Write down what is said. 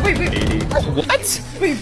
wait, wait. What? Wait,